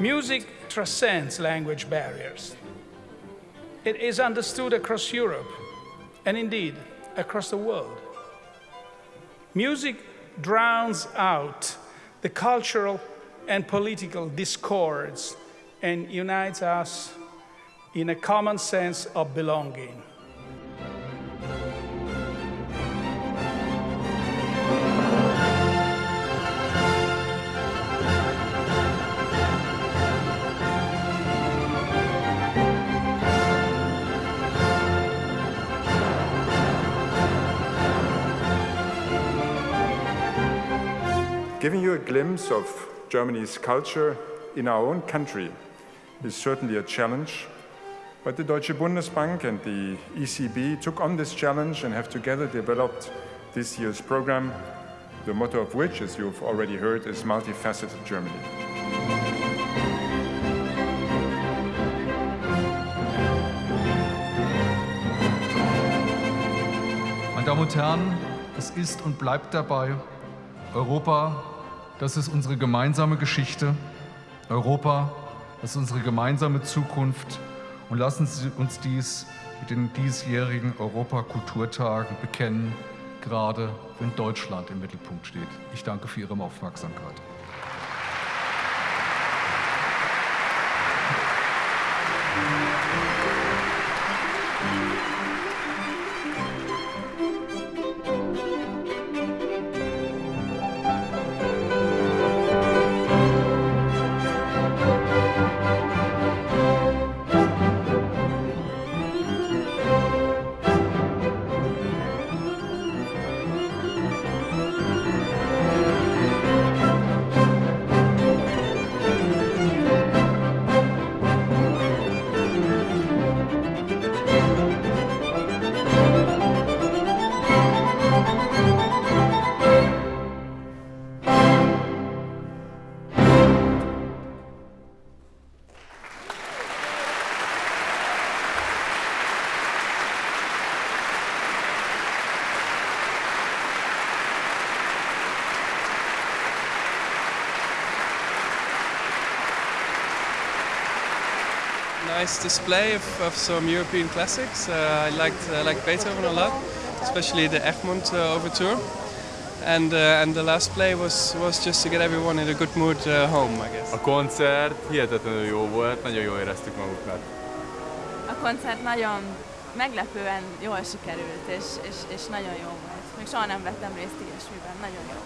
Music transcends language barriers. It is understood across Europe and indeed across the world. Music drowns out the cultural and political discords and unites us in a common sense of belonging. Giving you a glimpse of Germany's culture in our own country is certainly a challenge, but the Deutsche Bundesbank and the ECB took on this challenge and have together developed this year's program, the motto of which, as you've already heard, is Multifaceted Germany. Meine Damen und Herren, es ist und bleibt dabei, Europa, das ist unsere gemeinsame Geschichte. Europa, das ist unsere gemeinsame Zukunft. Und lassen Sie uns dies mit den diesjährigen Europakulturtagen bekennen, gerade wenn Deutschland im Mittelpunkt steht. Ich danke für Ihre Aufmerksamkeit. Nice display of, of some European classics. Uh, I liked I liked Beethoven a lot, especially the Egmont uh, Overture. And uh, and the last play was was just to get everyone in a good mood uh, home, I guess. A koncert hihetetlenül jó volt, nagyon jól éreztük magukat. A koncert nagyon meglepően jól sikerült, és, és, és nagyon jó volt. Még soha nem vettem részt ilyesmiben, nagyon jó.